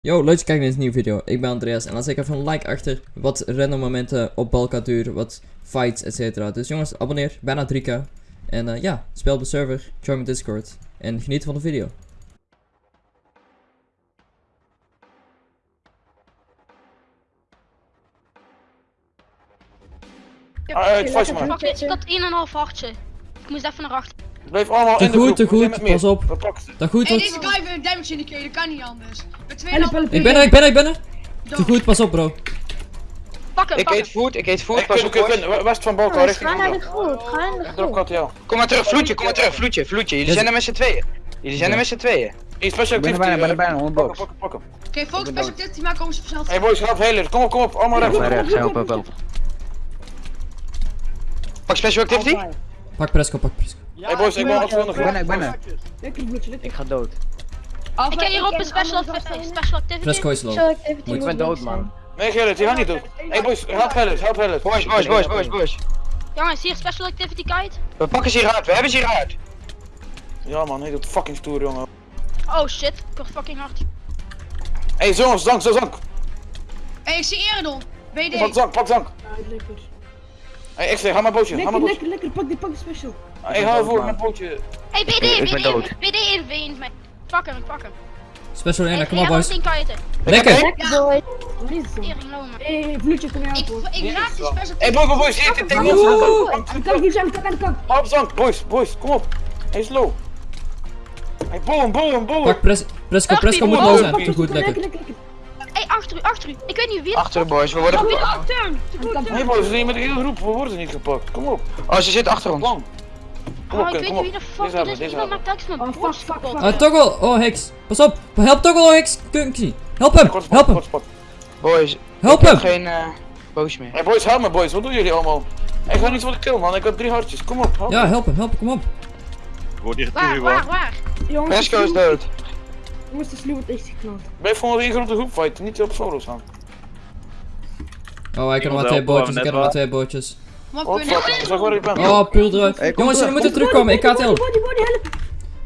Yo, leuk dat je kijkt naar deze nieuwe video. Ik ben Andreas en dan zet ik even een like achter. Wat random momenten op Balkaduur, wat fights, etc. Dus jongens, abonneer. Bijna 3k. En eh, ja, speel op de server, join mijn Discord. En geniet van de video. Ah, het vast maar. Wacht, ik had 1,5 hartje. Ik moest even naar achter. Blijf allemaal Te in de goed, groep. te goed, met meer. pas op. Dat goed, Hey, deze guy heeft een damage indicator, dat kan niet anders. Met twee Help, help. Ik ben er, ik ben er, ik ben er. Te goed, pas op bro. Pak hem, Ik pak eet food, ik eet food, Ik pas op kun, west van Balkan, richting ga naar de groep, ga naar de groep. Kom maar terug, vloedje, kom maar terug, vloedje, vloedje. Jullie zijn er met z'n tweeën. Jullie zijn er met z'n tweeën. Special Ik ben er activity. bijna, ben er eh, bijna, 100 Pak box. hem, pak hem, pak hem. Oké, focus special activity maken, komen ze vanzelf. Hey boys, help healer. Kom op, kom op. Allemaal rechts. Maar rechts, help, help, help. Pak special activity? Pak Presco, pak Presco. Hey boys, ik ben achter de Ik ben ik ben er. Ik ga dood. Ik heb hier op een special, special activity. Presco is low. Special activity Ik ben dood, man. Nee, Gerrit, die gaat niet doen. Hey boys, help healers, help healers. Boys, boys, boys, boys, boys. Jongens, hier special activity guide. We pakken ze hier uit, we hebben ze hier uit. Ja man, hij doet fucking stoer jongen. Oh shit, ik word fucking hard. Hey jongens, zank, zo zank. Hey, ik zie Eredon. BD. Pak zank, pak zank. Lekker. Hey, ik zeg, ga maar bootje, Lekker, lekker, lekker. Pak die, pak die special. Hey, ga ervoor met bootje. Hey, BD, Ik ben BD, dood. BD in veent mij. Pak hem, pak hem. Special 1, Hey, kom op boys. Lekker. Lekker boy. Hey, vloedje, kom je Ik, helpen. ik raak die special Hey boys, boys, hier zit tegen ons. Aan de kant, aan de kant, aan de kant. Ga op zank, boys, boys, kom op. Hij is low. Hey, boom, boom, boom. Pak Pres Presco, Presco moet low zijn. Goed, Lekker, lekker. lekker, lekker. Hey, achter u, achter u. Ik weet niet wie. Achter de boys, we worden Oh, gepakt. Nee boys, we zijn hier met de hele groep, we worden niet gepakt. Kom op, Oh, ze zit achter ons. Kom Oh, op, ik Ken, weet kom niet wie de fuck dit is. Iemand maakt telkens mijn Oh, fuck, borst kapot. Ah, Toggle, oh Hicks. Pas op. Help Toggle, oh Hicks. Kunkie. Help hem, help hem, kort spot. Boys, help ik heb hem. geen eh boos meer. Hey boys, help me boys, wat doen jullie allemaal? Ik ga niet voor de kill man, ik heb drie hartjes, kom op. help Ja, help hem, help hem, kom op. Waar, waar, waar? Jongens, is dood. Jongens, de sluw wordt echt geknald. Blijf gewoon in grote groep fighten, niet op solo staan. Oh, ik heb nog maar twee bootjes, ik heb nog maar twee bootjes. Oh. Oh, puur eruit. Jongens, jullie moeten terugkomen, ik ga het helpen. Body, body, help.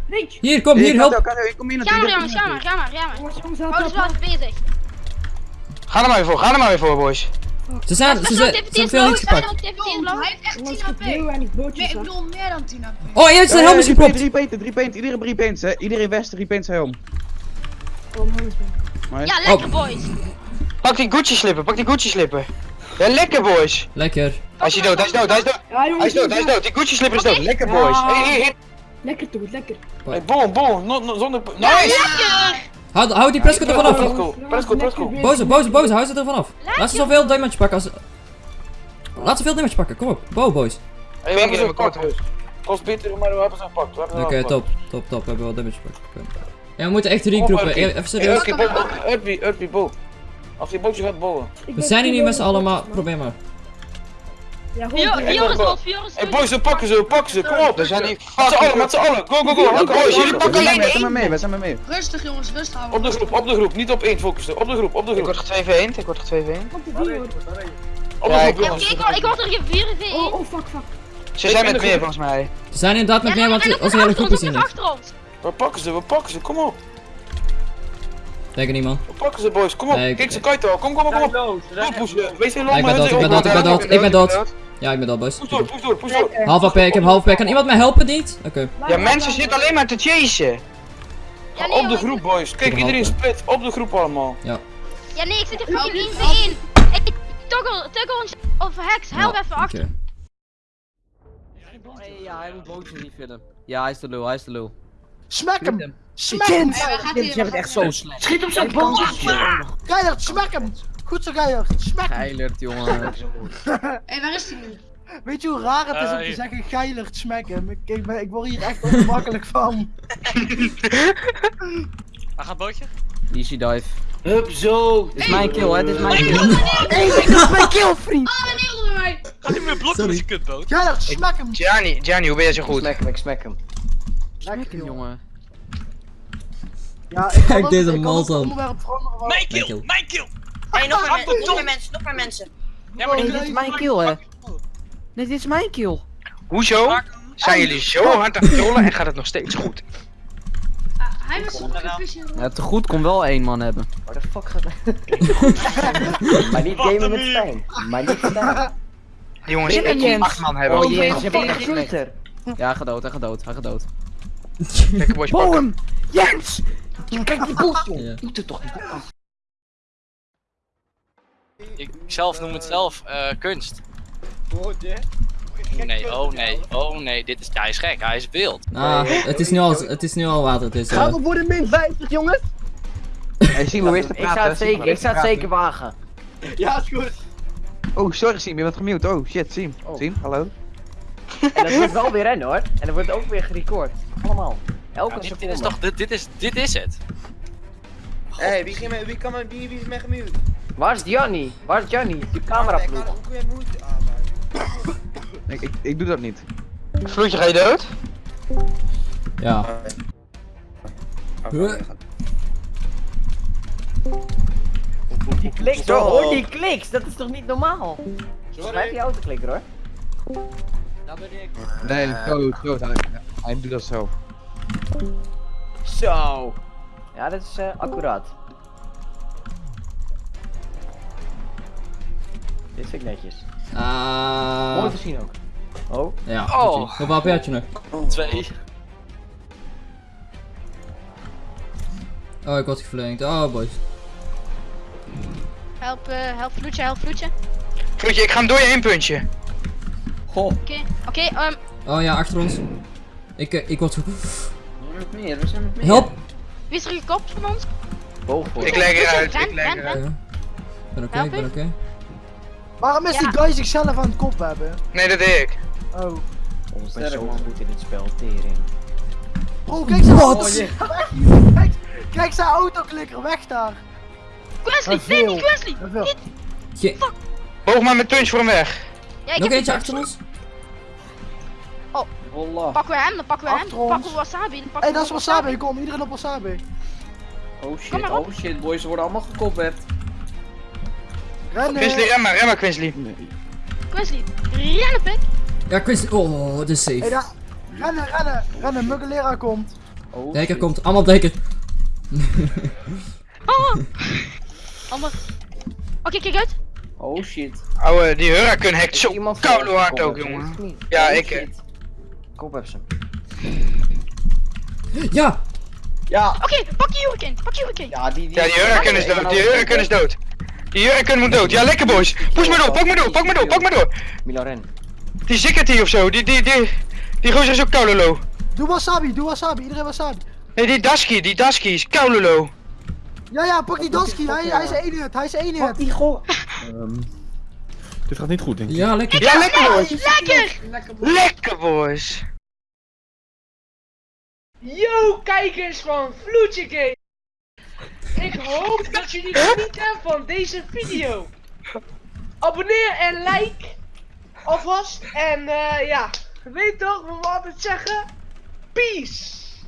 Reach. Hier, kom, Hier, help. Ga maar jongens, ga maar, ga maar, ga maar. Jongens, jongens, help, Oh, is bezig. Ga er maar weer voor, ga er maar weer voor, boys. Ze zijn, ze zijn, ze is veel special gepakt. is hij heeft echt 10 Jongens, ik HP. bedoel meer dan 10 HP. Oh, jij hebt zijn helm is gepropt. Drie painten, drie painten, iedereen drie paints, hè. Iedereen west, drie paints helm. Oh, man. Ja, lekker boys. Pak die Gucci slippen, pak die Gucci slippen. Ja, lekker boys. Lekker. Hij is dood, hij is dood, hij is dood. Ja, Hij is dood, hij is dood. Die Gucci slipper is dood. Lekker boys. Ja. Hey, hey, hey. Lekker toch, lekker. Hey, boom, boom, no, no, zonder... Ja, Nice! lekker. Houd, houd die Presco er vanaf. Presco, Presco, Presco. Boze, boze, boze, hou ze er vanaf. Laat ze zoveel damage pakken als... Laat ze veel damage pakken, kom op. Bo, boys. Hey, we hebben ze gepakt. Kost beter, maar we hebben ze gepakt. we hebben ze Oké, top, top, top. We hebben wel damage gepakt. Oké. Ja, we moeten echt op, regroepen. Urkie. Even serieus. Urkie, bo- bo-. Als die bootje gaat bouwen. We zijn hier niet met z'n allen, maar probeer maar. Ja, Fior- gewoon. Fior is dood, Fior is Hey boys, we pakken ze, we pakken ze, kom op! Er zijn hier Met z'n allen, met z'n allen, go, go, go! Boys, jullie pakken alleen We zijn maar één! mee, we zijn maar mee. Rustig jongens, rustig Op houden. de groep, op de groep, niet op één focussen, op de groep, op de Ik groep. word er 2 v 1 ik word er 2 v 1 Pak de vier, hoor. Op de groep, ik- jongens. ik word- ik word er gevierd in. Oh, oh, fuck, fuck. Ze zijn met meer volgens mij. Ze zijn inderdaad met meer, want onze hele groep is niet. achter ons. We pakken ze, we pakken ze, kom op! Denk er niet, man. We pakken ze boys, kom op! Nee, ik- Kijk ze kite al, kom, kom, kom, kom! Wees geen Ja, ik ben dood, ik ben dood, ik ben dood, ik ben dood. Ja, ik ben dood, boys. Push door, push door, push door! Half AP, ik heb half AP. Kan iemand mij helpen, niet? Oké. Ja, mensen zitten alleen maar te chasen. Ja, nee, Op de groep boys, kijk Ik iedereen split, op de groep allemaal. Ja, nee, ik zit hier Help, fucking 1 help. v 1. Hey, Toggle, toggle ons of Hex, help even achter. Ja, hij moet bootjes refillen. Ja, hij is de lul, hij is de lul. Smack hem! hem. Smack hem! Dit hij? is echt zo slecht. Schiet hem zo bal! Keihard, smack hem! Goed zo Keihard, smack hem! Geilerd, jongen. Hey, waar is hij nu? Weet je hoe raar het is om te zeggen Geilerd, smack hem? Ik, ik, ben, ik word hier echt ongemakkelijk van. Waar gaat bootje? Easy dive. Hup zo! Dit is mijn kill, hè, dit is mijn kill. Hé, ik heb mijn kill, vriend! Oh, een needle bij mij! Gaat hij me blokken met je kutboot? Geilerd, smack hem! Gianni, Gianni, hoe ben je zo goed? Smack hem, ik smack hem. Lekker, jongen. Ja, ik Kijk deze veranderen, maar- Mijn kill, mijn kill! Hey, nog meer, nog meer mensen, nog meer mensen. Ja, maar die dit is mijn kill, hè. Nee, dit is mijn kill. Hoezo? Zijn jullie zo hard aan het trollen en gaat het nog steeds goed? Ah, Hij was. Ja, te goed kon wel één man hebben. Waar de fuck gaat Maar niet gamen met Stijn. Maar niet Stijn. Die jongens, ik moet acht man hebben. Oh, Oh, Je bent. Ja, hij gaat dood, hij gaat dood, hij gaat dood. Lekker boys, hem. Jens! Kijk die boel, joh. Ja. Doet het toch niet. Ik zelf noem het zelf eh, kunst. Nee, oh nee, oh nee, dit is, hij is gek, hij is wild. Ah, het is nu al, het is nu al water, dus... eh, Gaan we voor de min 50, jongens? Hey, Simon, hoe is Ik zou het zeker, ik zou het zeker wagen. Ja, is goed. Oh, sorry Sim, je bent gemute. Oh, shit, Sim. Oh. Sim, hallo. En dat wordt wel weer rennen hoor. En dat wordt ook weer gerecord. Allemaal. Elke Nou, dit, seconde. dit is toch, dit, dit is, dit is het. Hé, hey, wie, ging me- wie, kan wie, wie is mij gemute? Waar is Gianni? Waar is Gianni? Die camera Ik kan- ploeg. Hoe kun je moeite aanmaken? Ik, ik, ik doe dat niet. Vloedje, ga je dood? Ja. Huh? Die kliks hoor, hoor die kliks. Dat is toch niet normaal? Schrijf je autoklikker hoor. Nee, zo, zo. Hij, hij doet dat zelf. Zo. Ja, dat is eh, accuraat. Dit vind ik netjes. Ah. Mooi te zien ook. Oh. Ja, Oh. Hoeveel HP had je nog? Twee. Oh, ik word geflankt. Oh, boys. Help, eh, help vloedje, help vloedje. Vloedje, ik ga hem door je heen puntje. Oké, oké, ehm, Oh ja, achter ons. Ik, eh, ik word zo... met meer, we zijn met meer. Help! wie is er gekopt van ons? Boven. Ik leg eruit, ik leg eruit. Ik ben oké, ik ben oké. Waarom is die Ja. guy zichzelf aan het kop hebben? Nee, dat deed ik. Oh. Ik ben zo goed in dit spel, tering. Bro, kijk zijn auto. Kijk, kijk zijn autoklikker, weg daar. Wesley, nee, niet Wesley! Je... Boog maar met punch voor hem weg. Ja, ik Nog heb eentje het. achter ons? Pakken we hem, dan pakken we hem. Achter Dan ons. pakken we wasabi. Dan pakken hey, dat is we wasabi, kom, iedereen op wasabi. Oh shit, oh shit, boys, ze worden allemaal gekopperd. Rennen. Quinsley, rem maar, rem maar Quinsley. Wesley, rennen pik. Ja, Chris. Oh, dit is safe. daar. Rennen, rennen, rennen, Muggelera komt. Oh, Dekker komt. Allemaal dekker. Oh. Allemaal. Oké, kijk uit. Oh shit. Ouwe, die Hurricane hackt zo iemand koude hard ook, jongen. Ja, Oh, ik, Ja! Ja, Oké, pak je hurricane. Pak je hurricane. ja, die, die... Ja, die Hurricane is dood, die Hurricane is dood. Die Hurricane moet dood. Ja, lekker boys. Push maar door, pak maar door, pak maar door, pak maar door. Milo ren. Die Zickety of zo, die, die, die, die gozer is ook koude low. Doe wasabi, doe wasabi, iedereen wasabi. Nee, die Dasky, die Dasky is koude low. Ja, ja, pak die Dansky, hij, hij is één hit, hij is één hit. die goal. Dit gaat niet goed, denk ik. Ja, lekker. Ja, lekker boys. Lekker! Lekker boys. Yo, kijkers van Vloedje Game. Ik hoop dat jullie genieten van deze video. Abonneer en like alvast. En eh ja, weet toch we altijd zeggen? Peace!